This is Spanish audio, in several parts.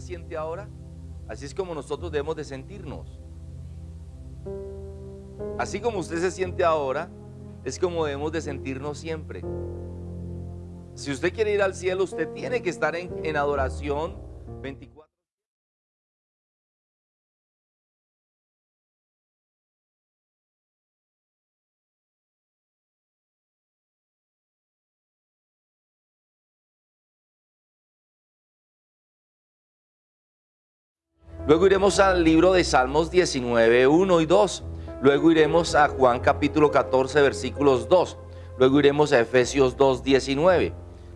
se siente ahora, así es como nosotros debemos de sentirnos. Así como usted se siente ahora, es como debemos de sentirnos siempre. Si usted quiere ir al cielo, usted tiene que estar en, en adoración 24. Luego iremos al libro de Salmos 19, 1 y 2. Luego iremos a Juan capítulo 14, versículos 2. Luego iremos a Efesios 2, 19.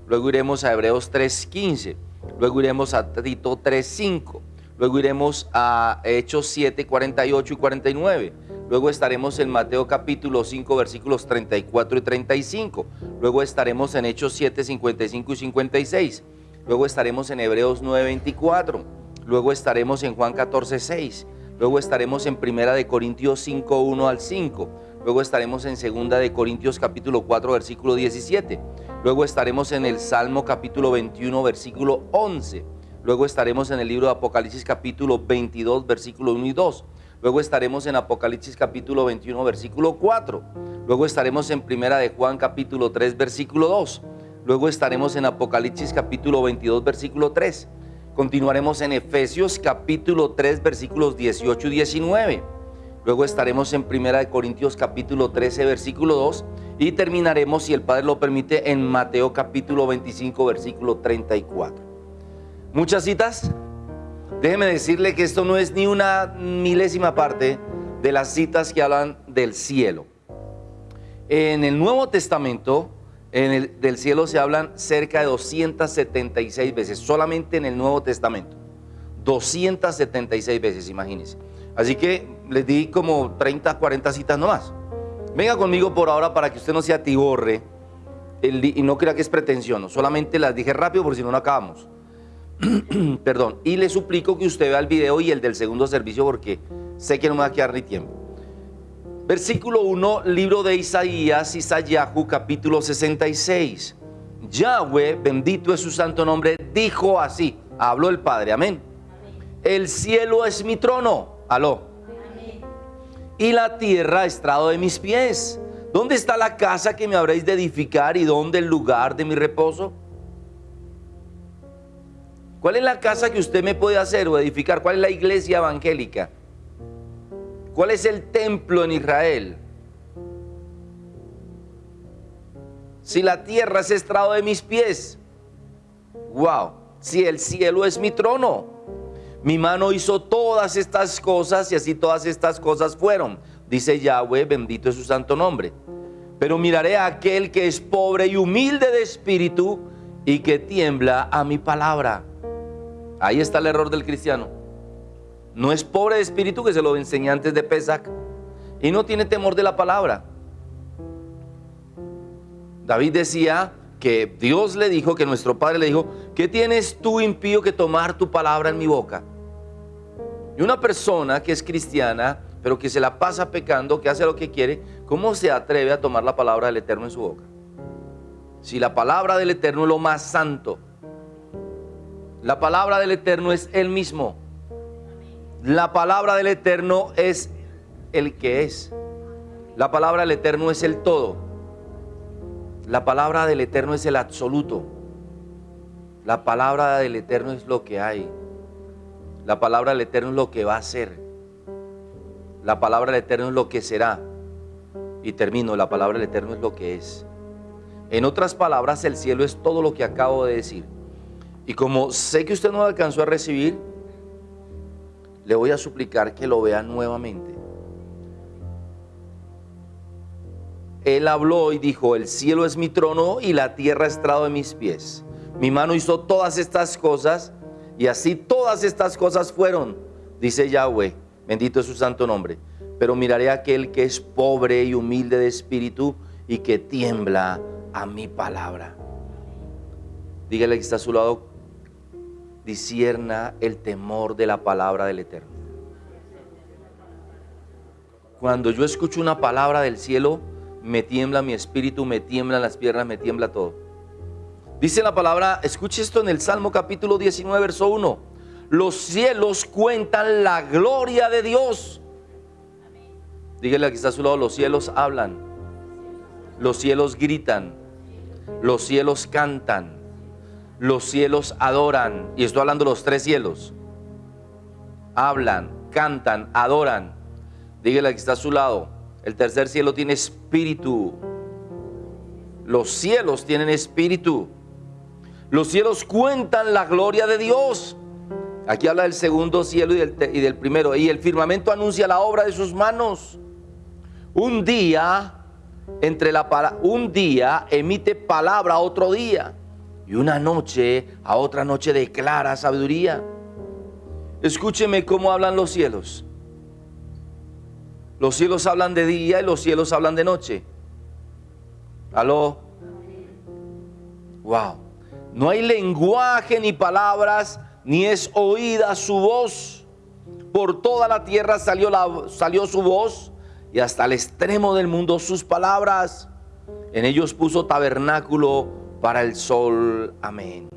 Luego iremos a Hebreos 3, 15. Luego iremos a Tito 3, 5. Luego iremos a Hechos 7, 48 y 49. Luego estaremos en Mateo capítulo 5, versículos 34 y 35. Luego estaremos en Hechos 7, 55 y 56. Luego estaremos en Hebreos 9, 24. Luego estaremos en Juan 14, 6. Luego estaremos en Primera de Corintios 5, 1 al 5. Luego estaremos en Segunda de Corintios capítulo 4, versículo 17. Luego estaremos en el Salmo capítulo 21, versículo 11. Luego estaremos en el libro de Apocalipsis capítulo 22, versículo 1 y 2. Luego estaremos en Apocalipsis capítulo 21, versículo 4. Luego estaremos en Primera de Juan capítulo 3, versículo 2. Luego estaremos en Apocalipsis capítulo 22, versículo 3. Continuaremos en Efesios capítulo 3 versículos 18 y 19. Luego estaremos en Primera de Corintios capítulo 13 versículo 2 y terminaremos, si el Padre lo permite, en Mateo capítulo 25 versículo 34. Muchas citas. Déjeme decirle que esto no es ni una milésima parte de las citas que hablan del cielo. En el Nuevo Testamento en el, del cielo se hablan cerca de 276 veces, solamente en el Nuevo Testamento. 276 veces, imagínense. Así que les di como 30, 40 citas nomás. Venga conmigo por ahora para que usted no se atiborre y no crea que es pretensión. Solamente las dije rápido porque si no, no acabamos. Perdón. Y le suplico que usted vea el video y el del segundo servicio porque sé que no me va a quedar ni tiempo. Versículo 1, libro de Isaías, Isayahu, capítulo 66. Yahweh, bendito es su santo nombre, dijo así, habló el Padre, amén. El cielo es mi trono, aló. Y la tierra estrado de mis pies. ¿Dónde está la casa que me habréis de edificar y dónde el lugar de mi reposo? ¿Cuál es la casa que usted me puede hacer o edificar? ¿Cuál es la iglesia evangélica? ¿Cuál es el templo en Israel? Si la tierra es estrado de mis pies, wow, si el cielo es mi trono, mi mano hizo todas estas cosas y así todas estas cosas fueron. Dice Yahweh, bendito es su santo nombre. Pero miraré a aquel que es pobre y humilde de espíritu y que tiembla a mi palabra. Ahí está el error del cristiano. No es pobre de espíritu que se lo enseña antes de Pesach. Y no tiene temor de la palabra. David decía que Dios le dijo, que nuestro Padre le dijo, ¿qué tienes tú impío que tomar tu palabra en mi boca? Y una persona que es cristiana, pero que se la pasa pecando, que hace lo que quiere, ¿cómo se atreve a tomar la palabra del Eterno en su boca? Si la palabra del Eterno es lo más santo, la palabra del Eterno es Él mismo. La palabra del Eterno es el que es. La palabra del Eterno es el todo. La palabra del Eterno es el absoluto. La palabra del Eterno es lo que hay. La palabra del Eterno es lo que va a ser. La palabra del Eterno es lo que será. Y termino, la palabra del Eterno es lo que es. En otras palabras, el cielo es todo lo que acabo de decir. Y como sé que usted no alcanzó a recibir, le voy a suplicar que lo vea nuevamente. Él habló y dijo, el cielo es mi trono y la tierra estrado de mis pies. Mi mano hizo todas estas cosas y así todas estas cosas fueron, dice Yahweh, bendito es su santo nombre. Pero miraré a aquel que es pobre y humilde de espíritu y que tiembla a mi palabra. Dígale que está a su lado, disierna el temor de la palabra del Eterno. Cuando yo escucho una palabra del cielo, me tiembla mi espíritu, me tiemblan las piernas, me tiembla todo. Dice la palabra, escuche esto en el Salmo capítulo 19, verso 1. Los cielos cuentan la gloria de Dios. Dígale a está a su lado, los cielos hablan, los cielos gritan, los cielos cantan, los cielos adoran. Y estoy hablando de los tres cielos. Hablan, cantan, adoran. Dígale que está a su lado, el tercer cielo tiene espíritu. Los cielos tienen espíritu. Los cielos cuentan la gloria de Dios. Aquí habla del segundo cielo y del, primero. Y el firmamento anuncia la obra de sus manos. Un día, entre la un día emite palabra otro día. Y una noche a otra noche declara sabiduría. Escúcheme cómo hablan los cielos. Los cielos hablan de día y los cielos hablan de noche. Aló. Wow. No hay lenguaje ni palabras, ni es oída su voz. Por toda la tierra salió, la, salió su voz y hasta el extremo del mundo sus palabras. En ellos puso tabernáculo para el sol. Amén.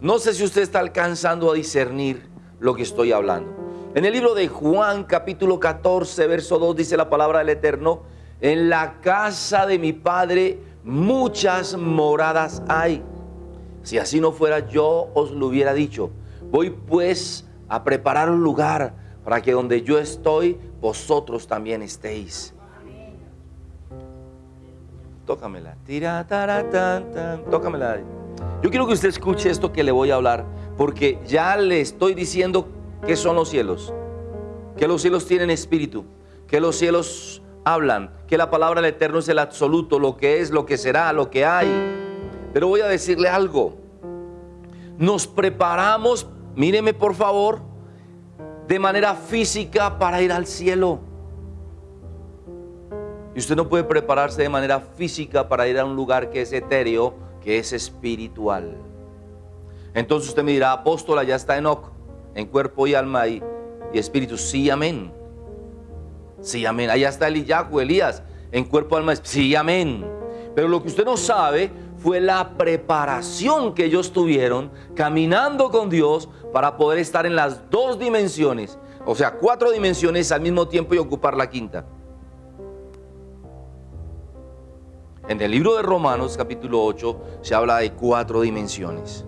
No sé si usted está alcanzando a discernir lo que estoy hablando. En el libro de Juan capítulo 14, verso 2 dice la palabra del Eterno, en la casa de mi Padre muchas moradas hay. Si así no fuera, yo os lo hubiera dicho. Voy pues a preparar un lugar para que donde yo estoy, vosotros también estéis. Tócamela. Tira, Tócamela. Yo quiero que usted escuche esto que le voy a hablar, porque ya le estoy diciendo que son los cielos. Que los cielos tienen espíritu. Que los cielos hablan. Que la palabra del Eterno es el absoluto, lo que es, lo que será, lo que hay pero voy a decirle algo. Nos preparamos, míreme por favor, de manera física para ir al cielo. Y usted no puede prepararse de manera física para ir a un lugar que es etéreo, que es espiritual. Entonces usted me dirá, apóstola, ya está Enoch, en cuerpo y alma y, y espíritu. Sí, amén. Sí, amén. Allá está Eliyahu, Elías, en cuerpo, alma, sí, amén. Pero lo que usted no sabe fue la preparación que ellos tuvieron caminando con Dios para poder estar en las dos dimensiones, o sea, cuatro dimensiones al mismo tiempo y ocupar la quinta. En el libro de Romanos capítulo 8 se habla de cuatro dimensiones.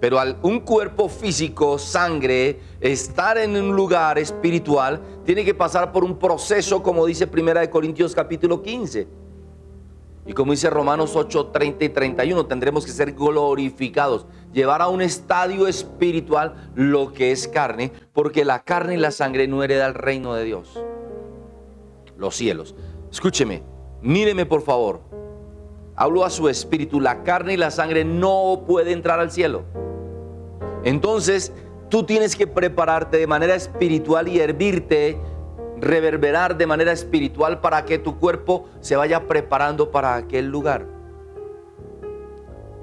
Pero al un cuerpo físico, sangre, estar en un lugar espiritual, tiene que pasar por un proceso, como dice Primera Corintios capítulo 15 y como dice Romanos 8, 30 y 31, tendremos que ser glorificados, llevar a un estadio espiritual lo que es carne, porque la carne y la sangre no hereda el reino de Dios. Los cielos. Escúcheme, míreme por favor. Hablo a su espíritu, la carne y la sangre no puede entrar al cielo. Entonces, tú tienes que prepararte de manera espiritual y hervirte reverberar de manera espiritual para que tu cuerpo se vaya preparando para aquel lugar.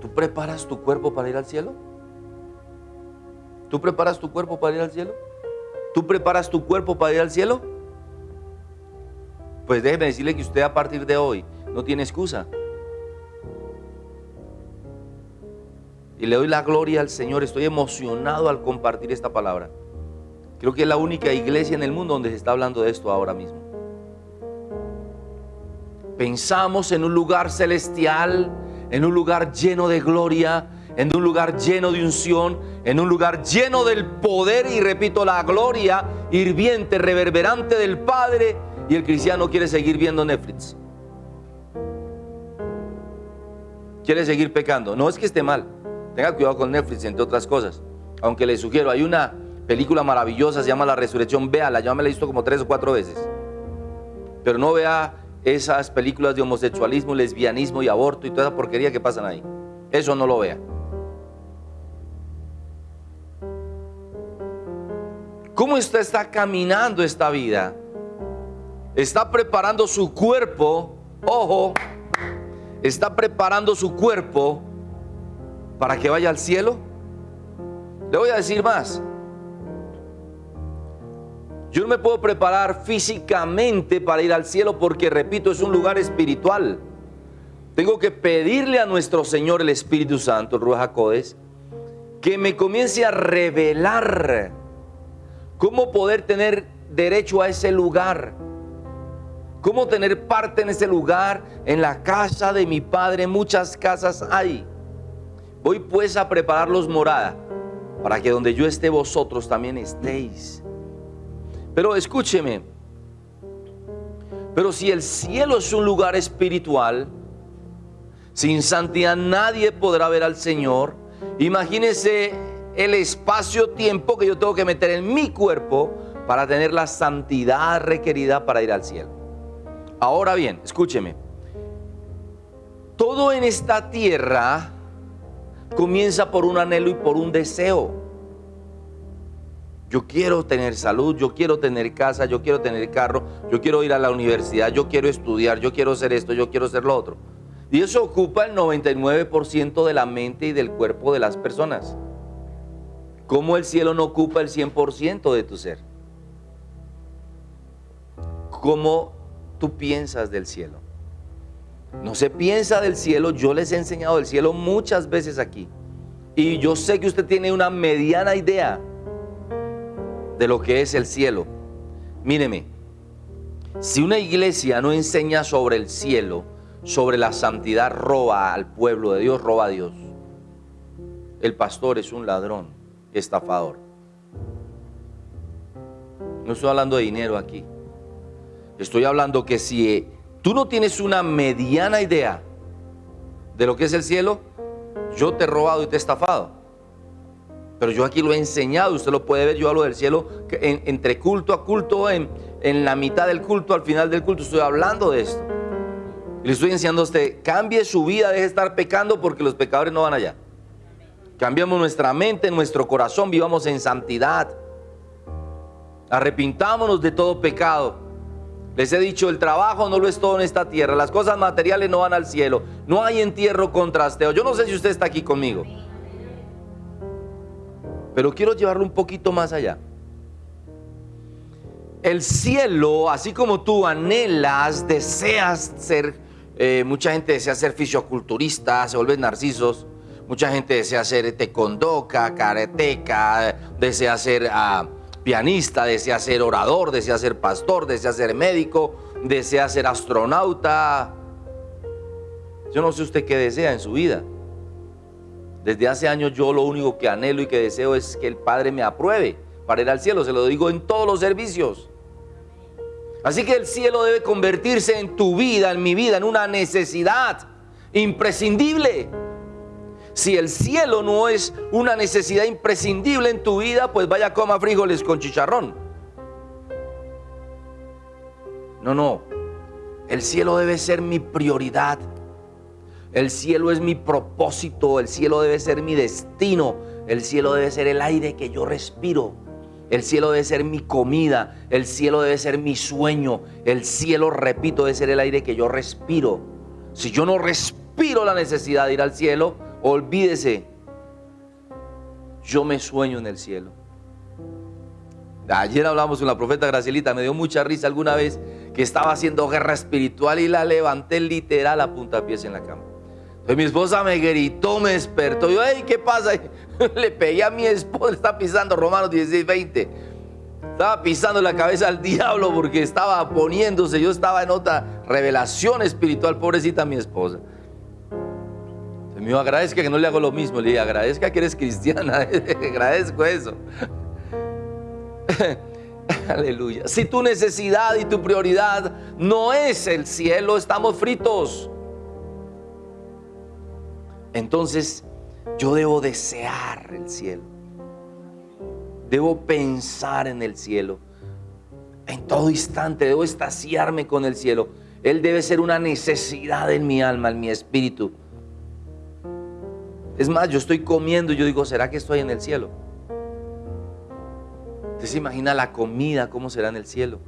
¿Tú preparas tu cuerpo para ir al cielo? ¿Tú preparas tu cuerpo para ir al cielo? ¿Tú preparas tu cuerpo para ir al cielo? Pues déjeme decirle que usted a partir de hoy no tiene excusa. Y le doy la gloria al Señor. Estoy emocionado al compartir esta palabra. Creo que es la única iglesia en el mundo donde se está hablando de esto ahora mismo. Pensamos en un lugar celestial, en un lugar lleno de gloria, en un lugar lleno de unción, en un lugar lleno del poder y repito, la gloria hirviente, reverberante del Padre y el cristiano quiere seguir viendo Netflix. Quiere seguir pecando. No es que esté mal. Tenga cuidado con Netflix, entre otras cosas. Aunque le sugiero, hay una película maravillosa, se llama La Resurrección, véala, yo me la he visto como tres o cuatro veces. Pero no vea esas películas de homosexualismo, lesbianismo y aborto y toda esa porquería que pasan ahí. Eso no lo vea. ¿Cómo usted está caminando esta vida? Está preparando su cuerpo, ojo, está preparando su cuerpo para que vaya al cielo. Le voy a decir más. Yo no me puedo preparar físicamente para ir al cielo porque, repito, es un lugar espiritual. Tengo que pedirle a nuestro Señor el Espíritu Santo, el Ruach que me comience a revelar cómo poder tener derecho a ese lugar. Cómo tener parte en ese lugar, en la casa de mi Padre. Muchas casas hay. Voy pues a prepararlos morada, para que donde yo esté vosotros también estéis. Pero escúcheme, pero si el cielo es un lugar espiritual, sin santidad nadie podrá ver al Señor. Imagínese el espacio-tiempo que yo tengo que meter en mi cuerpo para tener la santidad requerida para ir al cielo. Ahora bien, escúcheme. Todo en esta tierra comienza por un anhelo y por un deseo. Yo quiero tener salud, yo quiero tener casa, yo quiero tener carro, yo quiero ir a la universidad, yo quiero estudiar, yo quiero hacer esto, yo quiero hacer lo otro. Y eso ocupa el 99% de la mente y del cuerpo de las personas. ¿Cómo el cielo no ocupa el 100% de tu ser? ¿Cómo tú piensas del cielo? No se piensa del cielo, yo les he enseñado del cielo muchas veces aquí. Y yo sé que usted tiene una mediana idea de lo que es el cielo. Míreme, si una iglesia no enseña sobre el cielo, sobre la santidad, roba al pueblo de Dios, roba a Dios. El pastor es un ladrón, estafador. No estoy hablando de dinero aquí. Estoy hablando que si tú no tienes una mediana idea de lo que es el cielo, yo te he robado y te he estafado. Pero yo aquí lo he enseñado, usted lo puede ver, yo hablo del cielo entre culto a culto, en, en la mitad del culto, al final del culto, estoy hablando de esto. Y le estoy enseñando a usted, cambie su vida, deje de estar pecando porque los pecadores no van allá. Cambiamos nuestra mente, nuestro corazón, vivamos en santidad. Arrepintámonos de todo pecado. Les he dicho, el trabajo no lo es todo en esta tierra. Las cosas materiales no van al cielo. No hay entierro contrasteo. Yo no sé si usted está aquí conmigo. Pero quiero llevarlo un poquito más allá. El cielo, así como tú anhelas, deseas ser, eh, mucha gente desea ser fisioculturista, se vuelven narcisos, mucha gente desea ser tecondoca, kareteca, desea ser ah, pianista, desea ser orador, desea ser pastor, desea ser médico, desea ser astronauta. Yo no sé usted qué desea en su vida. Desde hace años yo lo único que anhelo y que deseo es que el Padre me apruebe para ir al cielo. Se lo digo en todos los servicios. Así que el cielo debe convertirse en tu vida, en mi vida, en una necesidad imprescindible. Si el cielo no es una necesidad imprescindible en tu vida, pues vaya coma frijoles con chicharrón. No, no. El cielo debe ser mi prioridad. El cielo es mi propósito, el cielo debe ser mi destino, el cielo debe ser el aire que yo respiro. El cielo debe ser mi comida, el cielo debe ser mi sueño, el cielo, repito, debe ser el aire que yo respiro. Si yo no respiro la necesidad de ir al cielo, olvídese, yo me sueño en el cielo. Ayer hablamos con la profeta Gracielita, me dio mucha risa alguna vez que estaba haciendo guerra espiritual y la levanté literal a puntapiés en la cama. Entonces mi esposa me gritó, me despertó. Yo, ay, ¿qué pasa? Le pegué a mi esposa, está pisando Romanos 16, 20. Estaba pisando la cabeza al diablo porque estaba poniéndose. Yo estaba en otra revelación espiritual, pobrecita mi esposa. Me agradezca que no le hago lo mismo. Le dije, agradezca que eres cristiana. Agradezco eso. Aleluya. Si tu necesidad y tu prioridad no es el cielo, estamos fritos. Entonces yo debo desear el cielo. Debo pensar en el cielo. En todo instante debo estaciarme con el cielo. Él debe ser una necesidad en mi alma, en mi espíritu. Es más, yo estoy comiendo y yo digo, ¿será que estoy en el cielo? Usted se imagina la comida, cómo será en el cielo.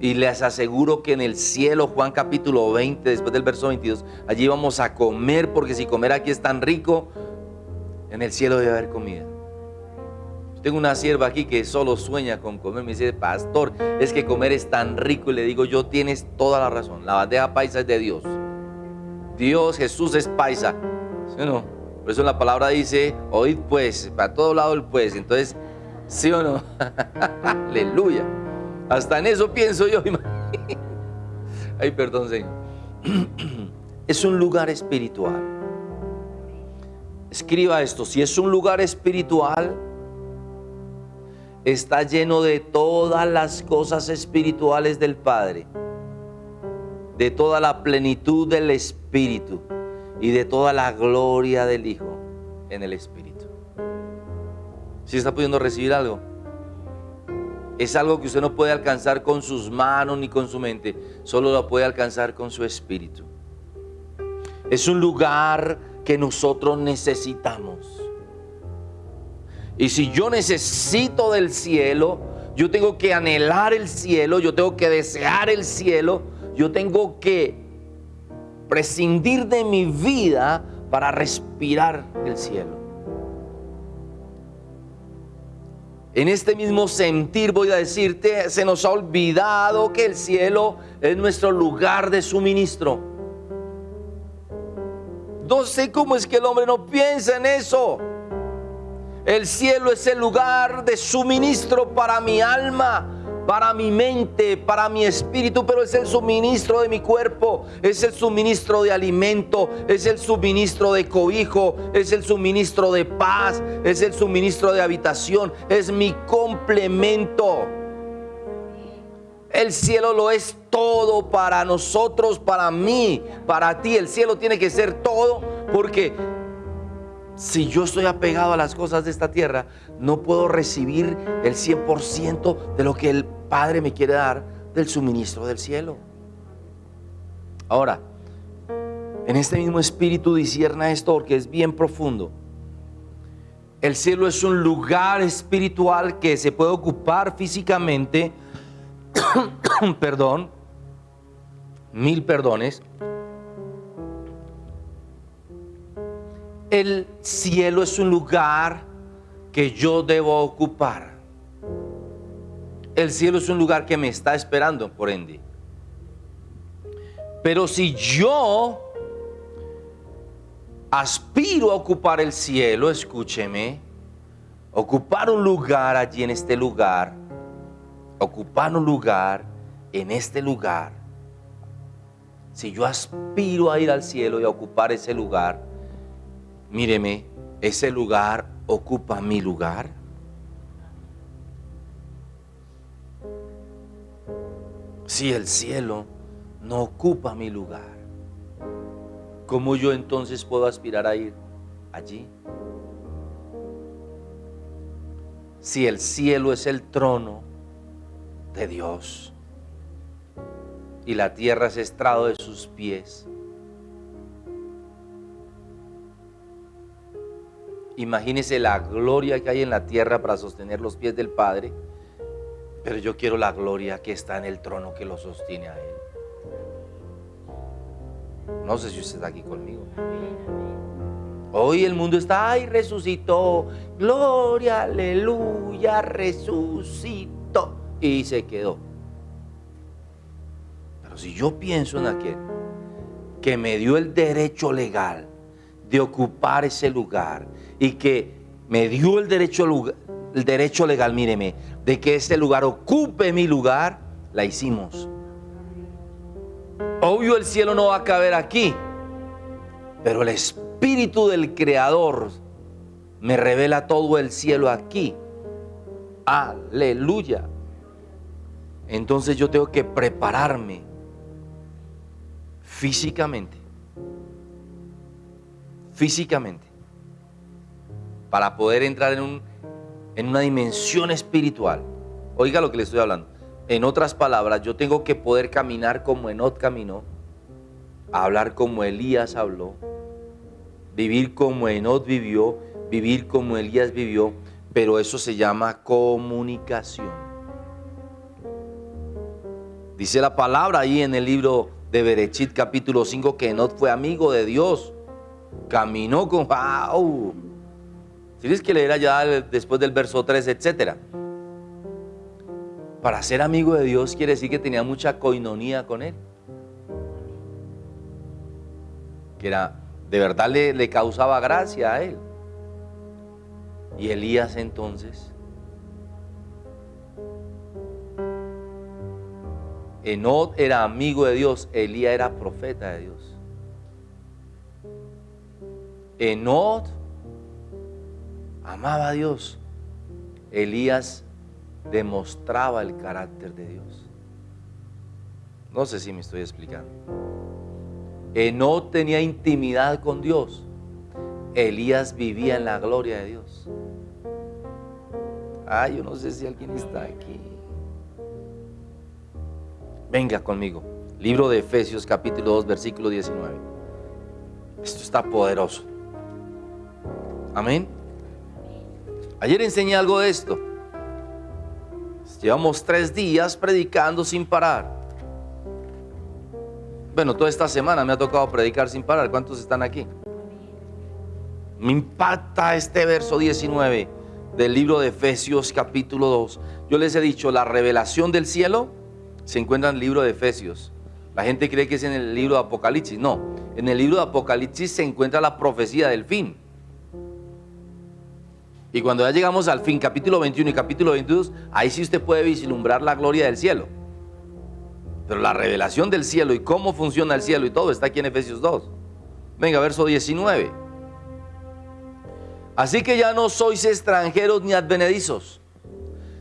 Y les aseguro que en el cielo, Juan capítulo 20, después del verso 22, allí vamos a comer, porque si comer aquí es tan rico, en el cielo debe haber comida. tengo una sierva aquí que solo sueña con comer. Me dice, pastor, es que comer es tan rico. Y le digo, yo tienes toda la razón. La bandeja paisa es de Dios. Dios, Jesús es paisa. ¿Sí o no? Por eso la palabra dice, oíd pues, para todo lado el pues. Entonces, ¿sí o no? Aleluya. Hasta en eso pienso yo. Ay, perdón, Señor. Es un lugar espiritual. Escriba esto, si es un lugar espiritual, está lleno de todas las cosas espirituales del Padre, de toda la plenitud del Espíritu y de toda la gloria del Hijo en el Espíritu. Si está pudiendo recibir algo, es algo que usted no puede alcanzar con sus manos ni con su mente, solo lo puede alcanzar con su espíritu. Es un lugar que nosotros necesitamos. Y si yo necesito del cielo, yo tengo que anhelar el cielo, yo tengo que desear el cielo, yo tengo que prescindir de mi vida para respirar el cielo. En este mismo sentir voy a decirte, se nos ha olvidado que el cielo es nuestro lugar de suministro. No sé cómo es que el hombre no piensa en eso. El cielo es el lugar de suministro para mi alma, para mi mente, para mi espíritu, pero es el suministro de mi cuerpo, es el suministro de alimento, es el suministro de cobijo, es el suministro de paz, es el suministro de habitación, es mi complemento. El cielo lo es todo para nosotros, para mí, para ti. El cielo tiene que ser todo porque si yo estoy apegado a las cosas de esta tierra, no puedo recibir el 100% de lo que el Padre me quiere dar del suministro del cielo. Ahora, en este mismo espíritu disierna esto porque es bien profundo. El cielo es un lugar espiritual que se puede ocupar físicamente, perdón, mil perdones, el cielo es un lugar que yo debo ocupar. El cielo es un lugar que me está esperando, por ende. Pero si yo aspiro a ocupar el cielo, escúcheme, ocupar un lugar allí en este lugar, ocupar un lugar en este lugar, si yo aspiro a ir al cielo y a ocupar ese lugar, míreme, ese lugar ocupa mi lugar. Si el cielo no ocupa mi lugar, ¿cómo yo entonces puedo aspirar a ir allí? Si el cielo es el trono de Dios y la tierra es estrado de sus pies, Imagínese la gloria que hay en la tierra para sostener los pies del Padre, pero yo quiero la gloria que está en el trono que lo sostiene a Él. No sé si usted está aquí conmigo. Hoy el mundo está, ay, resucitó, gloria, aleluya, resucitó. Y se quedó. Pero si yo pienso en aquel que me dio el derecho legal de ocupar ese lugar, y que me dio el derecho, el derecho legal, míreme, de que ese lugar ocupe mi lugar, la hicimos. Obvio el cielo no va a caber aquí, pero el espíritu del Creador me revela todo el cielo aquí. Aleluya. Entonces yo tengo que prepararme físicamente. Físicamente para poder entrar en, un, en una dimensión espiritual. Oiga lo que le estoy hablando. En otras palabras, yo tengo que poder caminar como Enot caminó, hablar como Elías habló, vivir como Enot vivió, vivir como Elías vivió, pero eso se llama comunicación. Dice la palabra ahí en el libro de Berechit capítulo 5 que Enot fue amigo de Dios, caminó con... ¡Wow! Tienes que leer allá después del verso 3, etc. Para ser amigo de Dios quiere decir que tenía mucha coinonía con Él. que era, de verdad le, le causaba gracia a él. Y Elías entonces, Enod era amigo de Dios, Elías era profeta de Dios. Enod amaba a Dios. Elías demostraba el carácter de Dios. No sé si me estoy explicando. Enod tenía intimidad con Dios. Elías vivía en la gloria de Dios. Ay, yo no sé si alguien está aquí. Venga conmigo. Libro de Efesios capítulo 2 versículo 19. Esto está poderoso. Amén. Ayer enseñé algo de esto. Llevamos tres días predicando sin parar. Bueno, toda esta semana me ha tocado predicar sin parar. ¿Cuántos están aquí? Me impacta este verso 19 del libro de Efesios capítulo 2. Yo les he dicho, la revelación del cielo se encuentra en el libro de Efesios. La gente cree que es en el libro de Apocalipsis. No, en el libro de Apocalipsis se encuentra la profecía del fin. Y cuando ya llegamos al fin, capítulo 21 y capítulo 22, ahí sí usted puede vislumbrar la gloria del cielo. Pero la revelación del cielo y cómo funciona el cielo y todo está aquí en Efesios 2. Venga, verso 19. Así que ya no sois extranjeros ni advenedizos,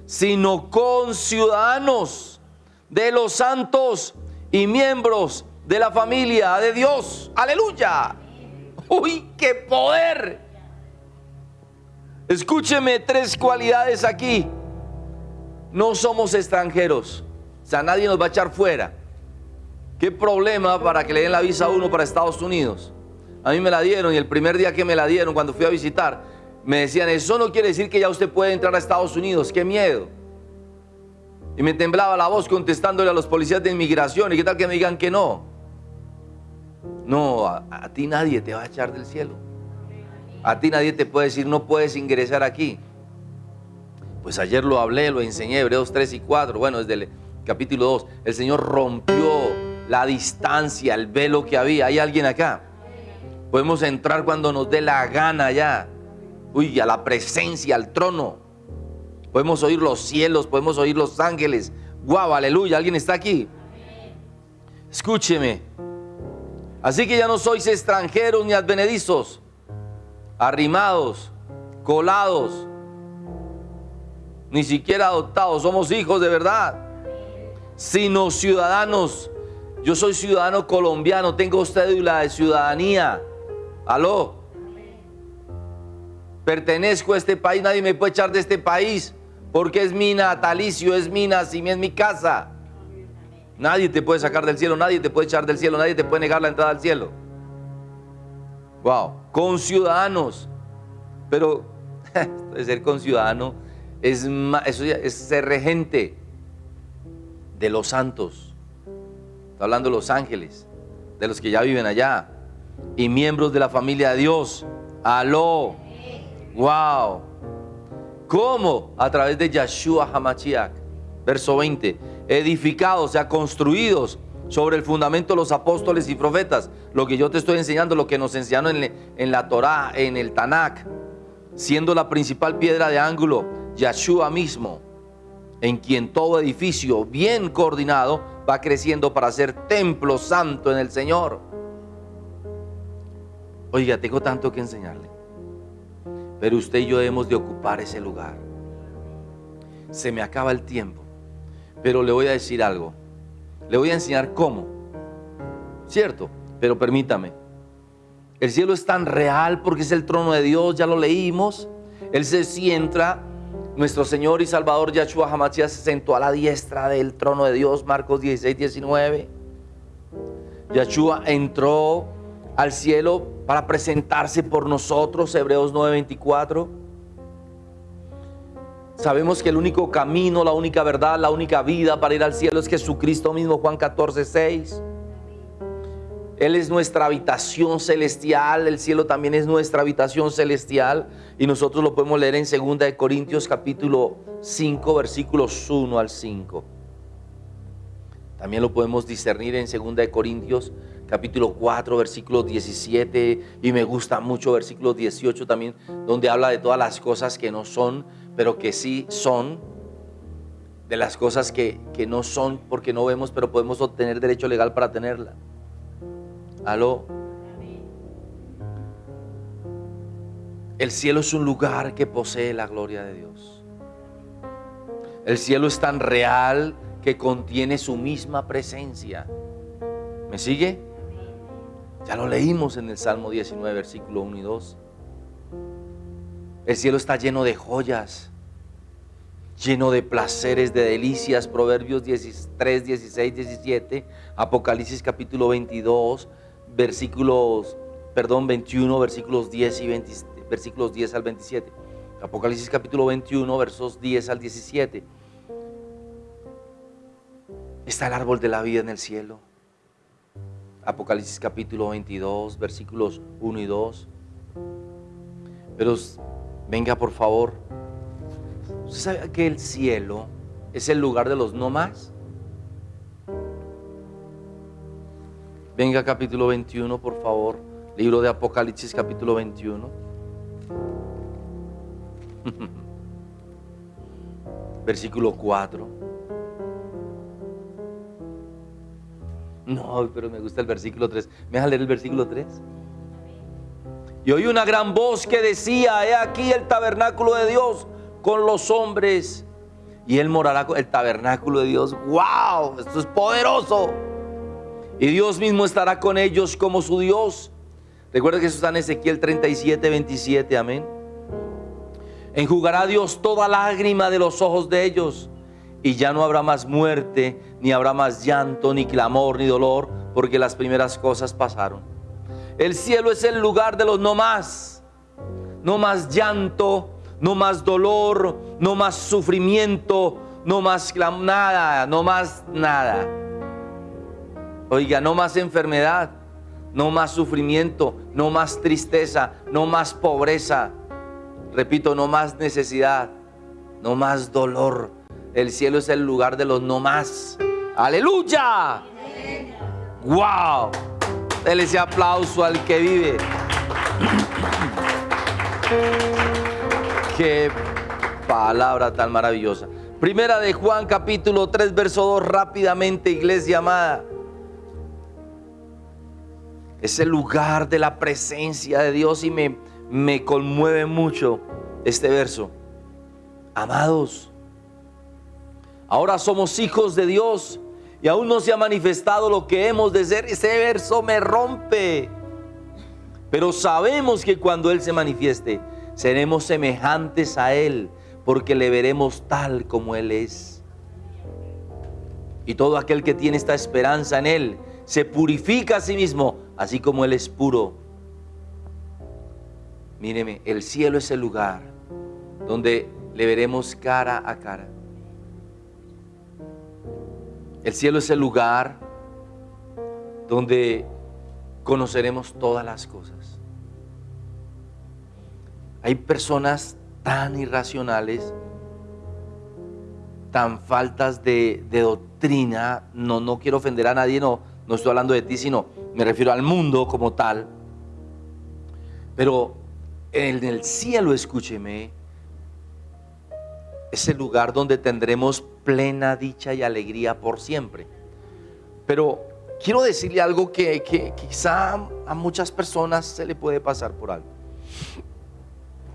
sino conciudadanos de los santos y miembros de la familia de Dios. Aleluya. Uy, qué poder. Escúcheme tres cualidades aquí. No somos extranjeros. O sea, nadie nos va a echar fuera. ¿Qué problema para que le den la visa a uno para Estados Unidos? A mí me la dieron y el primer día que me la dieron, cuando fui a visitar, me decían, eso no quiere decir que ya usted puede entrar a Estados Unidos. ¡Qué miedo! Y me temblaba la voz contestándole a los policías de inmigración. ¿Y qué tal que me digan que no? No, a, a ti nadie te va a echar del cielo. A ti nadie te puede decir, no puedes ingresar aquí. Pues ayer lo hablé, lo enseñé, Hebreos 3 y 4, bueno, desde el capítulo 2. El Señor rompió la distancia, el velo que había. ¿Hay alguien acá? Podemos entrar cuando nos dé la gana ya. Uy, a la presencia, al trono. Podemos oír los cielos, podemos oír los ángeles. Guau, aleluya, ¿alguien está aquí? Escúcheme. Así que ya no sois extranjeros ni advenedizos arrimados, colados, ni siquiera adoptados, somos hijos de verdad, sino ciudadanos. Yo soy ciudadano colombiano, tengo cédula de ciudadanía. Aló. Pertenezco a este país, nadie me puede echar de este país porque es mi natalicio, es mi nacimiento, es mi casa. Nadie te puede sacar del cielo, nadie te puede echar del cielo, nadie te puede negar la entrada al cielo. Wow, con ciudadanos. Pero ser conciudadano es, eso es ser regente de los santos. Está hablando de los ángeles, de los que ya viven allá. Y miembros de la familia de Dios. Aló. Wow. ¿Cómo? A través de Yahshua Hamachiach. Verso 20. Edificados, o sea, construidos sobre el fundamento de los apóstoles y profetas. Lo que yo te estoy enseñando, lo que nos enseñaron en, la Torá, en el Tanakh, siendo la principal piedra de ángulo, Yahshua mismo, en quien todo edificio bien coordinado va creciendo para ser templo santo en el Señor. Oiga, tengo tanto que enseñarle. Pero usted y yo hemos de ocupar ese lugar. Se me acaba el tiempo. Pero le voy a decir algo. Le voy a enseñar cómo. ¿Cierto? Pero permítame. El cielo es tan real porque es el trono de Dios, ya lo leímos. Él se sienta, nuestro Señor y Salvador Yahshua Hamashiach se sentó a la diestra del trono de Dios, Marcos 16, 19. Yahshua entró al cielo para presentarse por nosotros, Hebreos 9, 24. Sabemos que el único camino, la única verdad, la única vida para ir al cielo es Jesucristo mismo, Juan 14, 6. Él es nuestra habitación celestial, el cielo también es nuestra habitación celestial y nosotros lo podemos leer en 2 de Corintios capítulo 5 versículos 1 al 5. También lo podemos discernir en 2 de Corintios capítulo 4, versículo 17, y me gusta mucho versículo 18 también, donde habla de todas las cosas que no son, pero que sí son, de las cosas que, que no son porque no vemos, pero podemos obtener derecho legal para tenerla. Aló. El cielo es un lugar que posee la gloria de Dios. El cielo es tan real que contiene su misma presencia. ¿Me sigue? Ya lo leímos en el Salmo 19, versículo 1 y 2. El cielo está lleno de joyas, lleno de placeres, de delicias. Proverbios 3, 16, 17. Apocalipsis capítulo 22, versículos, perdón, 21, versículos 10 y 20, versículos 10 al 27. Apocalipsis capítulo 21, versos 10 al 17. Está el árbol de la vida en el cielo. Apocalipsis capítulo 22, versículos 1 y 2. Pero venga por favor. ¿Usted sabe que el cielo es el lugar de los no más? Venga capítulo 21, por favor. Libro de Apocalipsis capítulo 21. Versículo 4. No, pero me gusta el versículo 3. ¿Me deja leer el versículo 3? Y oí una gran voz que decía, he aquí el tabernáculo de Dios con los hombres. Y él morará con el tabernáculo de Dios. ¡Wow! Esto es poderoso. Y Dios mismo estará con ellos como su Dios. Recuerda que eso está en Ezequiel 37, 27. Amén. Enjugará Dios toda lágrima de los ojos de ellos y ya no habrá más muerte, ni habrá más llanto, ni clamor, ni dolor, porque las primeras cosas pasaron. El cielo es el lugar de los no más, no más llanto, no más dolor, no más sufrimiento, no más nada, no más nada. Oiga, no más enfermedad, no más sufrimiento, no más tristeza, no más pobreza. Repito, no más necesidad, no más dolor, el cielo es el lugar de los no más. Aleluya. Wow. Dele ese aplauso al que vive. Qué palabra tan maravillosa. Primera de Juan capítulo 3 verso 2 rápidamente iglesia amada. Es el lugar de la presencia de Dios y me, me conmueve mucho este verso. Amados, Ahora somos hijos de Dios y aún no se ha manifestado lo que hemos de ser. Ese verso me rompe. Pero sabemos que cuando Él se manifieste, seremos semejantes a Él, porque le veremos tal como Él es. Y todo aquel que tiene esta esperanza en Él, se purifica a sí mismo, así como Él es puro. Míreme, el cielo es el lugar donde le veremos cara a cara. El cielo es el lugar donde conoceremos todas las cosas. Hay personas tan irracionales, tan faltas de, doctrina, no, no quiero ofender a nadie, no, no estoy hablando de ti, sino me refiero al mundo como tal. Pero en el cielo, escúcheme, es el lugar donde tendremos plena dicha y alegría por siempre. Pero quiero decirle algo que, quizá a muchas personas se le puede pasar por algo.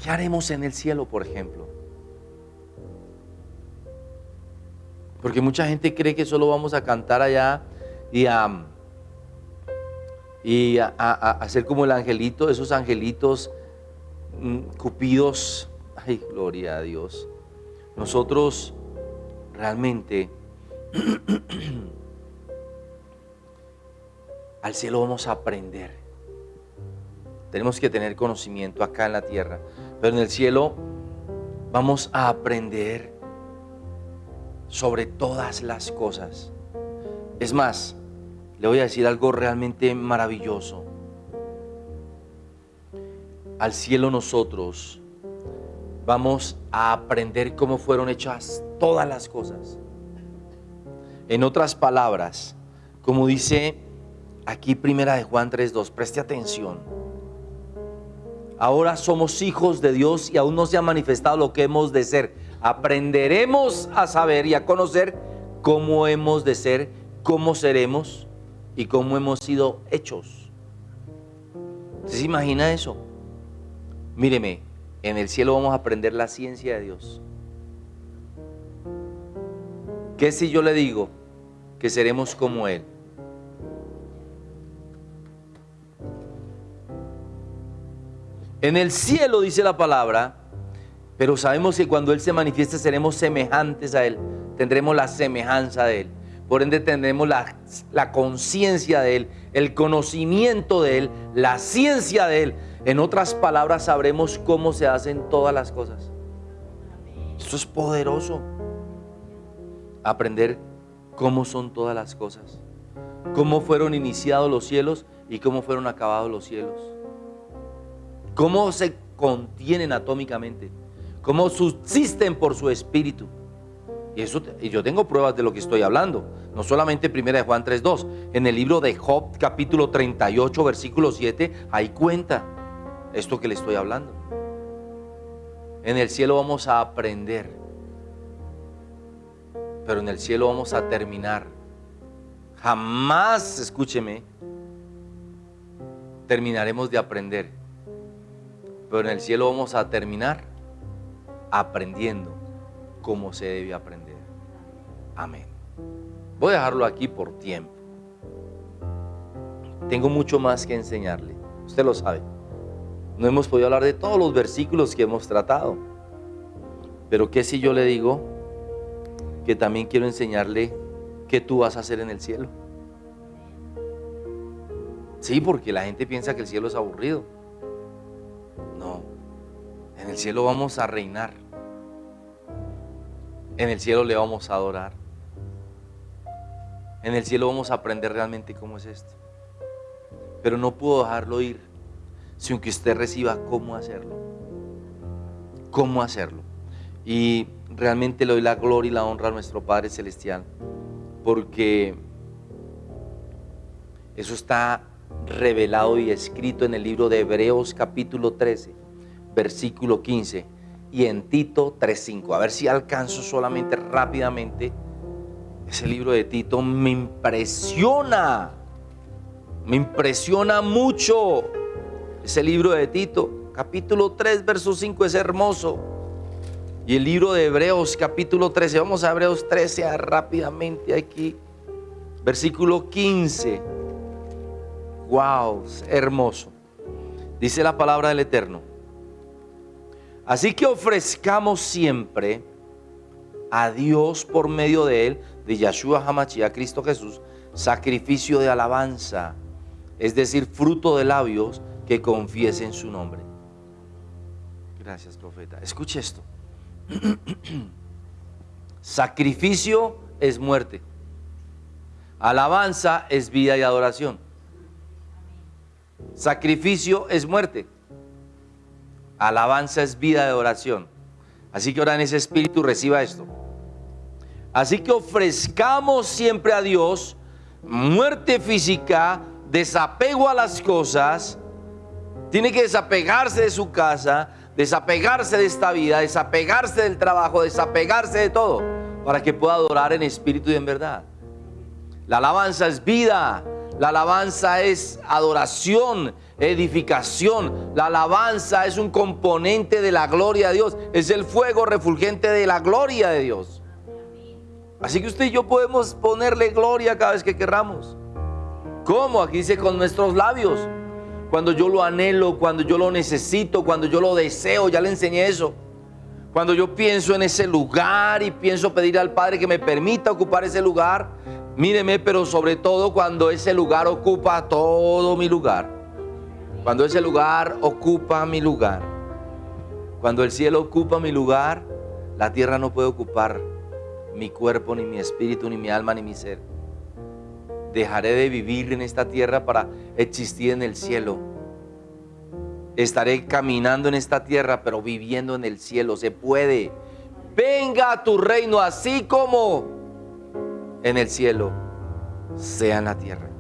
¿Qué haremos en el cielo, por ejemplo? Porque mucha gente cree que solo vamos a cantar allá y a, y a, hacer como el angelito, esos angelitos mm, cupidos. Ay, gloria a Dios. Nosotros realmente al cielo vamos a aprender. Tenemos que tener conocimiento acá en la tierra, pero en el cielo vamos a aprender sobre todas las cosas. Es más, le voy a decir algo realmente maravilloso. Al cielo nosotros vamos a aprender cómo fueron hechas todas las cosas. En otras palabras, como dice Aquí primera de Juan 3.2, preste atención. Ahora somos hijos de Dios y aún no se ha manifestado lo que hemos de ser. Aprenderemos a saber y a conocer cómo hemos de ser, cómo seremos y cómo hemos sido hechos. ¿Usted se imagina eso? Míreme, en el cielo vamos a aprender la ciencia de Dios. ¿Qué si yo le digo que seremos como Él? En el cielo dice la palabra, pero sabemos que cuando Él se manifieste seremos semejantes a Él, tendremos la semejanza de Él. Por ende tendremos la, la conciencia de Él, el conocimiento de Él, la ciencia de Él. En otras palabras, sabremos cómo se hacen todas las cosas. Esto es poderoso. Aprender cómo son todas las cosas. Cómo fueron iniciados los cielos y cómo fueron acabados los cielos cómo se contienen atómicamente, cómo subsisten por su espíritu. Y, eso, y yo tengo pruebas de lo que estoy hablando. No solamente primera de Juan 3.2. En el libro de Job, capítulo 38, versículo 7, ahí cuenta esto que le estoy hablando. En el cielo vamos a aprender. Pero en el cielo vamos a terminar. Jamás, escúcheme, terminaremos de aprender pero en el cielo vamos a terminar aprendiendo cómo se debe aprender. Amén. Voy a dejarlo aquí por tiempo. Tengo mucho más que enseñarle. Usted lo sabe. No hemos podido hablar de todos los versículos que hemos tratado. Pero ¿qué si yo le digo que también quiero enseñarle qué tú vas a hacer en el cielo? Sí, porque la gente piensa que el cielo es aburrido. En el cielo vamos a reinar. En el cielo le vamos a adorar. En el cielo vamos a aprender realmente cómo es esto. Pero no puedo dejarlo ir sin que usted reciba cómo hacerlo. Cómo hacerlo. Y realmente le doy la gloria y la honra a nuestro Padre Celestial. Porque eso está revelado y escrito en el libro de Hebreos capítulo 13 versículo 15, y en Tito 3.5. A ver si alcanzo solamente rápidamente. Ese libro de Tito me impresiona, me impresiona mucho. Ese libro de Tito, capítulo 3, verso 5 es hermoso. Y el libro de Hebreos, capítulo 13, vamos a Hebreos 13 rápidamente aquí. Versículo 15. Wow, hermoso. Dice la palabra del Eterno. Así que ofrezcamos siempre a Dios por medio de Él, de Yahshua a Cristo Jesús, sacrificio de alabanza, es decir, fruto de labios que confiesen su nombre. Gracias, profeta. Escuche esto. Sacrificio es muerte. Alabanza es vida y adoración. Sacrificio es muerte. Alabanza es vida de oración. Así que ahora en ese espíritu reciba esto. Así que ofrezcamos siempre a Dios muerte física, desapego a las cosas. Tiene que desapegarse de su casa, desapegarse de esta vida, desapegarse del trabajo, desapegarse de todo, para que pueda adorar en espíritu y en verdad. La alabanza es vida, la alabanza es adoración, edificación. La alabanza es un componente de la gloria de Dios. Es el fuego refulgente de la gloria de Dios. Así que usted y yo podemos ponerle gloria cada vez que querramos. ¿Cómo? Aquí dice con nuestros labios. Cuando yo lo anhelo, cuando yo lo necesito, cuando yo lo deseo, ya le enseñé eso. Cuando yo pienso en ese lugar y pienso pedir al Padre que me permita ocupar ese lugar, Míreme, pero sobre todo cuando ese lugar ocupa todo mi lugar. Cuando ese lugar ocupa mi lugar. Cuando el cielo ocupa mi lugar, la tierra no puede ocupar mi cuerpo, ni mi espíritu, ni mi alma, ni mi ser. Dejaré de vivir en esta tierra para existir en el cielo. Estaré caminando en esta tierra, pero viviendo en el cielo. Se puede. Venga tu reino así como en el cielo, sea en la tierra.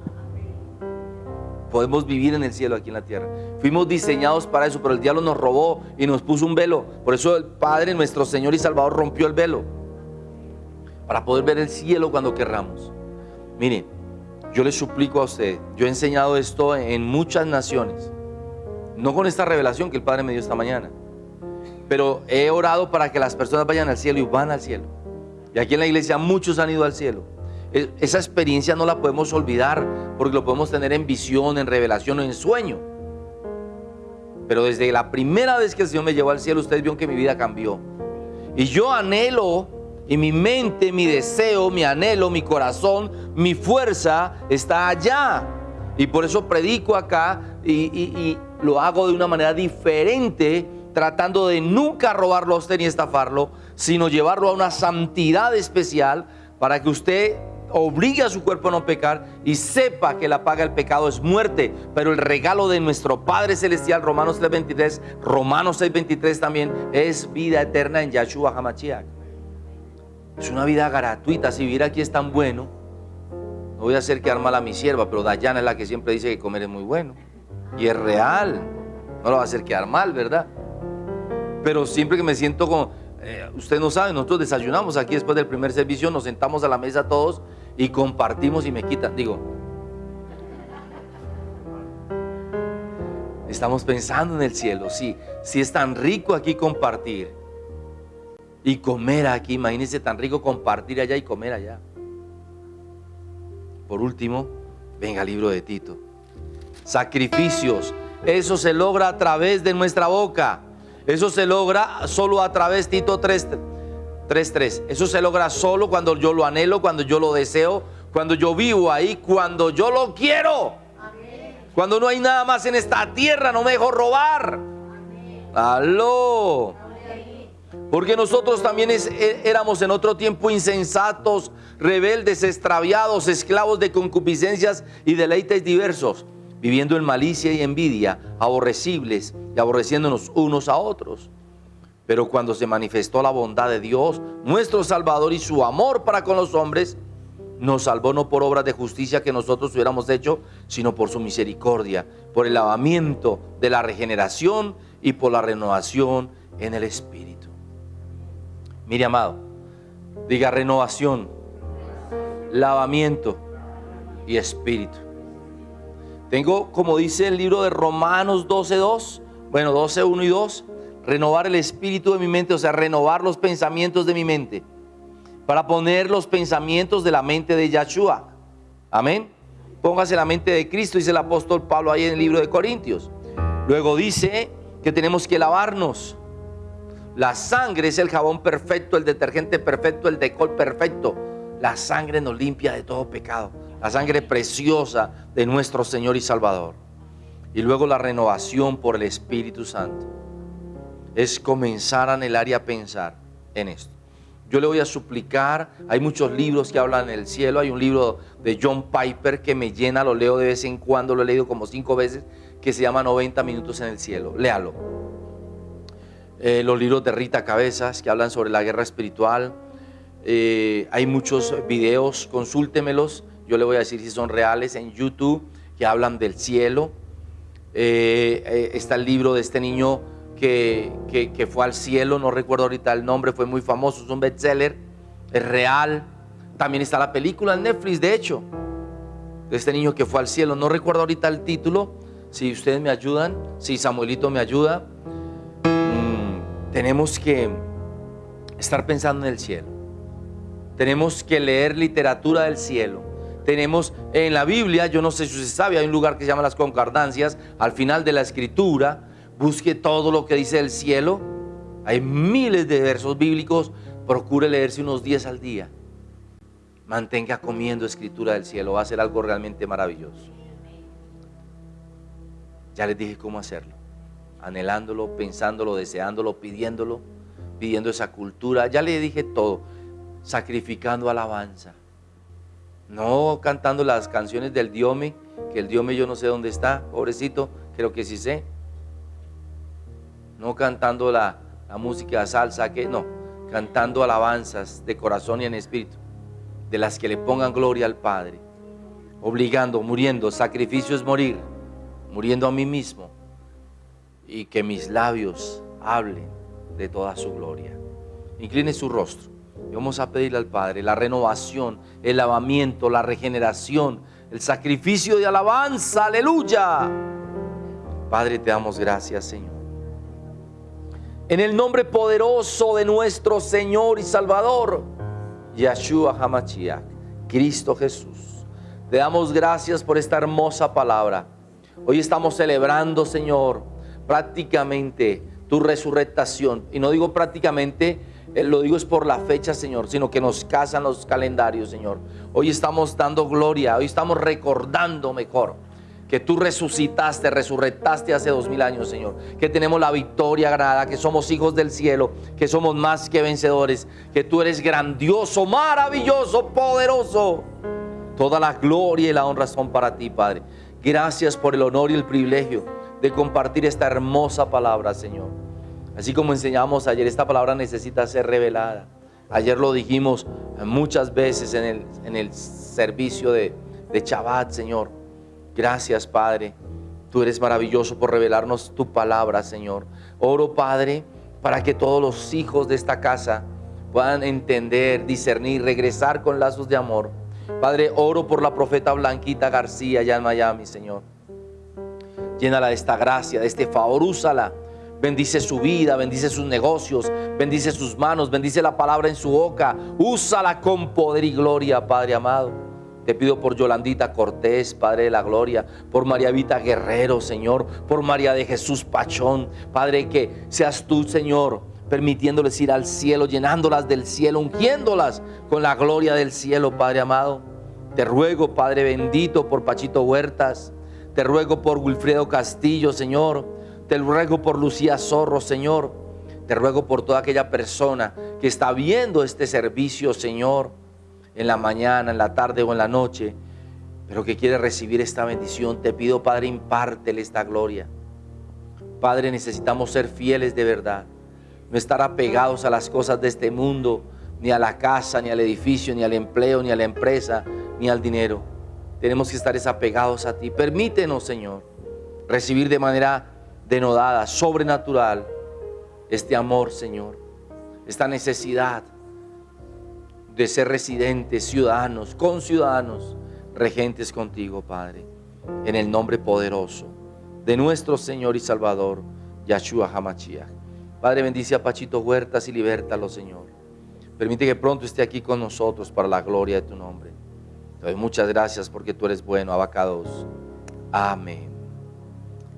podemos vivir en el cielo aquí en la tierra. Fuimos diseñados para eso, pero el diablo nos robó y nos puso un velo. Por eso el Padre, nuestro Señor y Salvador, rompió el velo. Para poder ver el cielo cuando querramos. Miren, yo le suplico a usted, yo he enseñado esto en muchas naciones. No con esta revelación que el Padre me dio esta mañana. Pero he orado para que las personas vayan al cielo y van al cielo. Y aquí en la iglesia muchos han ido al cielo. Esa experiencia no la podemos olvidar porque lo podemos tener en visión, en revelación o en sueño. Pero desde la primera vez que el Señor me llevó al cielo, ustedes vieron que mi vida cambió. Y yo anhelo, y mi mente, mi deseo, mi anhelo, mi corazón, mi fuerza está allá. Y por eso predico acá y, lo hago de una manera diferente, tratando de nunca robarlo a usted ni estafarlo, sino llevarlo a una santidad especial para que usted obligue a su cuerpo a no pecar y sepa que la paga del pecado es muerte, pero el regalo de nuestro Padre Celestial, Romanos 3.23, Romanos 6.23 también, es vida eterna en Yahshua HaMashiach. Es una vida gratuita, si vivir aquí es tan bueno, no voy a hacer quedar mal a mi sierva, pero Dayana es la que siempre dice que comer es muy bueno. Y es real, no lo va a hacer quedar mal, ¿verdad? Pero siempre que me siento como, eh, usted no sabe, nosotros desayunamos aquí después del primer servicio, nos sentamos a la mesa todos y compartimos y me quitan. Digo, estamos pensando en el cielo. Sí, si es tan rico aquí compartir y comer aquí. Imagínense tan rico compartir allá y comer allá. Por último, venga el libro de Tito. Sacrificios. Eso se logra a través de nuestra boca. Eso se logra solo a través, Tito 3, 3.3. Eso se logra solo cuando yo lo anhelo, cuando yo lo deseo, cuando yo vivo ahí, cuando yo lo quiero. Cuando no hay nada más en esta tierra, no me dejo robar. Aló. Porque nosotros también e, éramos en otro tiempo insensatos, rebeldes, extraviados, esclavos de concupiscencias y deleites diversos, viviendo en malicia y envidia, aborrecibles y aborreciéndonos unos a otros. Pero cuando se manifestó la bondad de Dios, nuestro Salvador y su amor para con los hombres, nos salvó no por obras de justicia que nosotros hubiéramos hecho, sino por su misericordia, por el lavamiento de la regeneración y por la renovación en el Espíritu. Mire, amado, diga renovación, lavamiento y Espíritu. Tengo, como dice el libro de Romanos 12.2, bueno, 12.1 y 2, renovar el espíritu de mi mente, o sea, renovar los pensamientos de mi mente, para poner los pensamientos de la mente de Yahshua. Amén. Póngase la mente de Cristo, dice el apóstol Pablo ahí en el libro de Corintios. Luego dice que tenemos que lavarnos. La sangre es el jabón perfecto, el detergente perfecto, el decol perfecto. La sangre nos limpia de todo pecado. La sangre preciosa de nuestro Señor y Salvador. Y luego la renovación por el Espíritu Santo es comenzar a anhelar y a pensar en esto. Yo le voy a suplicar, hay muchos libros que hablan en el cielo, hay un libro de John Piper que me llena, lo leo de vez en cuando, lo he leído como cinco veces, que se llama 90 minutos en el cielo, léalo. Eh, los libros de Rita Cabezas que hablan sobre la guerra espiritual, eh, hay muchos videos, consúltemelos, yo le voy a decir si son reales en YouTube, que hablan del cielo. Eh, está el libro de este niño que, fue al cielo, no recuerdo ahorita el nombre, fue muy famoso, es un bestseller, es real. También está la película en Netflix, de hecho, de este niño que fue al cielo. No recuerdo ahorita el título, si ustedes me ayudan, si Samuelito me ayuda. Tenemos que estar pensando en el cielo. Tenemos que leer literatura del cielo. Tenemos en la Biblia, yo no sé si usted sabe, hay un lugar que se llama las concordancias, al final de la escritura, busque todo lo que dice el cielo. Hay miles de versos bíblicos, procure leerse unos 10 al día. Mantenga comiendo escritura del cielo, va a ser algo realmente maravilloso. Ya les dije cómo hacerlo. Anhelándolo, pensándolo, deseándolo, pidiéndolo, pidiendo esa cultura. Ya le dije todo. Sacrificando alabanza. No cantando las canciones del Diome, que el Diome yo no sé dónde está, pobrecito, creo que sí sé no cantando la, música salsa, que no, cantando alabanzas de corazón y en espíritu, de las que le pongan gloria al Padre, obligando, muriendo, sacrificio es morir, muriendo a mí mismo y que mis labios hablen de toda su gloria. Incline su rostro y vamos a pedirle al Padre la renovación, el lavamiento, la regeneración, el sacrificio de alabanza, aleluya. Padre, te damos gracias, Señor. En el nombre poderoso de nuestro Señor y Salvador, Yeshua Hamashiach, Cristo Jesús. Te damos gracias por esta hermosa palabra. Hoy estamos celebrando, Señor, prácticamente tu resurrectación. Y no digo prácticamente, eh, lo digo es por la fecha, Señor, sino que nos casan los calendarios, Señor. Hoy estamos dando gloria, hoy estamos recordando mejor que tú resucitaste, resurrectaste hace dos mil años, Señor. Que tenemos la victoria ganada, que somos hijos del cielo, que somos más que vencedores, que tú eres grandioso, maravilloso, poderoso. Toda la gloria y la honra son para ti, Padre. Gracias por el honor y el privilegio de compartir esta hermosa palabra, Señor. Así como enseñamos ayer, esta palabra necesita ser revelada. Ayer lo dijimos muchas veces en el, en el servicio de, de Señor Gracias, Padre. Tú eres maravilloso por revelarnos tu palabra, Señor. Oro, Padre, para que todos los hijos de esta casa puedan entender, discernir, regresar con lazos de amor. Padre, oro por la profeta Blanquita García allá en Miami, Señor. Llénala de esta gracia, de este favor, úsala. Bendice su vida, bendice sus negocios, bendice sus manos, bendice la palabra en su boca. Úsala con poder y gloria, Padre amado. Te pido por Yolandita Cortés, Padre de la Gloria, por María Vita Guerrero, Señor, por María de Jesús Pachón, Padre, que seas tú, Señor, permitiéndoles ir al cielo, llenándolas del cielo, ungiéndolas con la gloria del cielo, Padre amado. Te ruego, Padre bendito, por Pachito Huertas, te ruego por Wilfredo Castillo, Señor, te ruego por Lucía Zorro, Señor, te ruego por toda aquella persona que está viendo este servicio, Señor en la mañana, en la tarde o en la noche, pero que quiere recibir esta bendición, te pido, Padre, impártele esta gloria. Padre, necesitamos ser fieles de verdad, no estar apegados a las cosas de este mundo, ni a la casa, ni al edificio, ni al empleo, ni a la empresa, ni al dinero. Tenemos que estar desapegados a ti. Permítenos, Señor, recibir de manera denodada, sobrenatural, este amor, Señor, esta necesidad de ser residentes, ciudadanos, conciudadanos, regentes contigo, Padre, en el nombre poderoso de nuestro Señor y Salvador, Yahshua Hamashiach. Padre, bendice a Pachito Huertas y libértalo, Señor. Permite que pronto esté aquí con nosotros para la gloria de tu nombre. Doy muchas gracias porque tú eres bueno, abacados. Amén.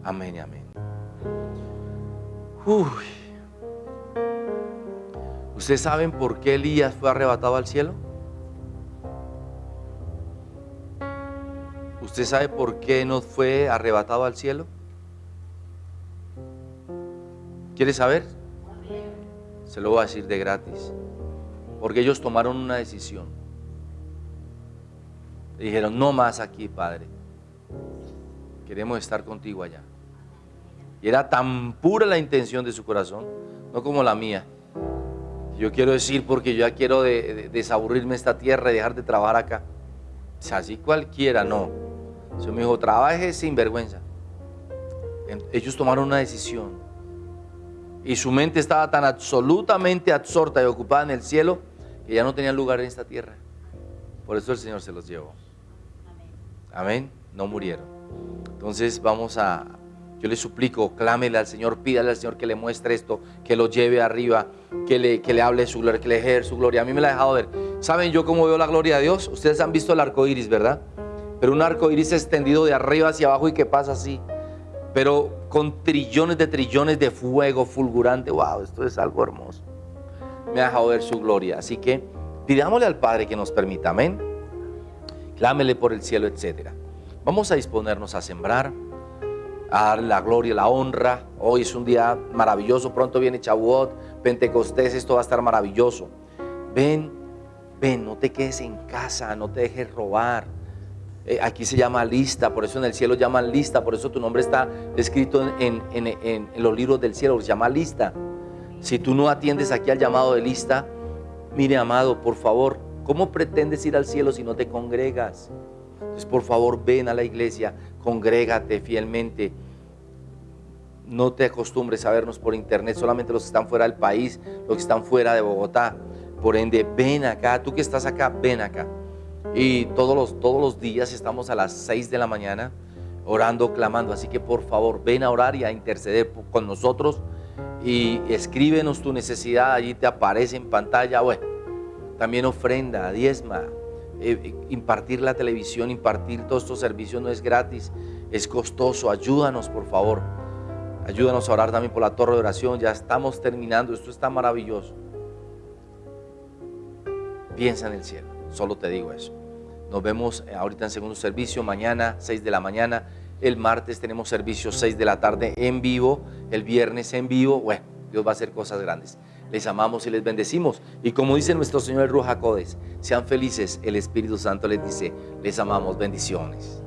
Amén y amén. Uy. ¿Ustedes saben por qué Elías fue arrebatado al cielo? ¿Usted sabe por qué no fue arrebatado al cielo? ¿Quiere saber? Se lo voy a decir de gratis. Porque ellos tomaron una decisión. Dijeron, no más aquí, Padre. Queremos estar contigo allá. Y era tan pura la intención de su corazón, no como la mía. Yo quiero decir porque yo ya quiero desaburrirme esta tierra y dejar de trabajar acá. Así cualquiera, no. Se me dijo, trabaje sin vergüenza. Ellos tomaron una decisión. Y su mente estaba tan absolutamente absorta y ocupada en el cielo que ya no tenían lugar en esta tierra. Por eso el Señor se los llevó. Amén. No murieron. Entonces vamos a, yo le suplico, clámele al Señor, pídale al Señor que le muestre esto, que lo lleve arriba, que le, que le hable su gloria, que le ejerza su gloria. A mí me la ha dejado ver. ¿Saben yo cómo veo la gloria de Dios? Ustedes han visto el arco iris, ¿verdad? Pero un arco iris extendido de arriba hacia abajo y que pasa así. Pero con trillones de trillones de fuego fulgurante. ¡Wow! Esto es algo hermoso. Me ha dejado ver su gloria. Así que pidámosle al Padre que nos permita. Amén. Clámele por el cielo, etc. Vamos a disponernos a sembrar a dar la gloria, la honra. Hoy es un día maravilloso, pronto viene Chabuot, Pentecostés, esto va a estar maravilloso. Ven, ven, no te quedes en casa, no te dejes robar. Eh, aquí se llama lista, por eso en el cielo llaman lista, por eso tu nombre está escrito en, en los libros del cielo, se llama lista. Si tú no atiendes aquí al llamado de lista, mire amado, por favor, ¿cómo pretendes ir al cielo si no te congregas? Entonces, por favor, ven a la iglesia, congrégate fielmente. No te acostumbres a vernos por internet, solamente los que están fuera del país, los que están fuera de Bogotá. Por ende, ven acá, tú que estás acá, ven acá. Y todos los, todos los días estamos a las 6 de la mañana orando, clamando. Así que por favor, ven a orar y a interceder con nosotros y escríbenos tu necesidad, allí te aparece en pantalla. Bueno, también ofrenda, diezma, eh, impartir la televisión, impartir todos estos servicios no es gratis, es costoso. Ayúdanos, por favor. Ayúdanos a orar también por la torre de oración. Ya estamos terminando, esto está maravilloso. Piensa en el cielo, solo te digo eso. Nos vemos eh, ahorita en segundo servicio, mañana 6 de la mañana. El martes tenemos servicio 6 de la tarde en vivo, el viernes en vivo. Bueno, Dios va a hacer cosas grandes. Les amamos y les bendecimos. Y como dice nuestro Señor Ruja Codes, sean felices. El Espíritu Santo les dice, les amamos. Bendiciones.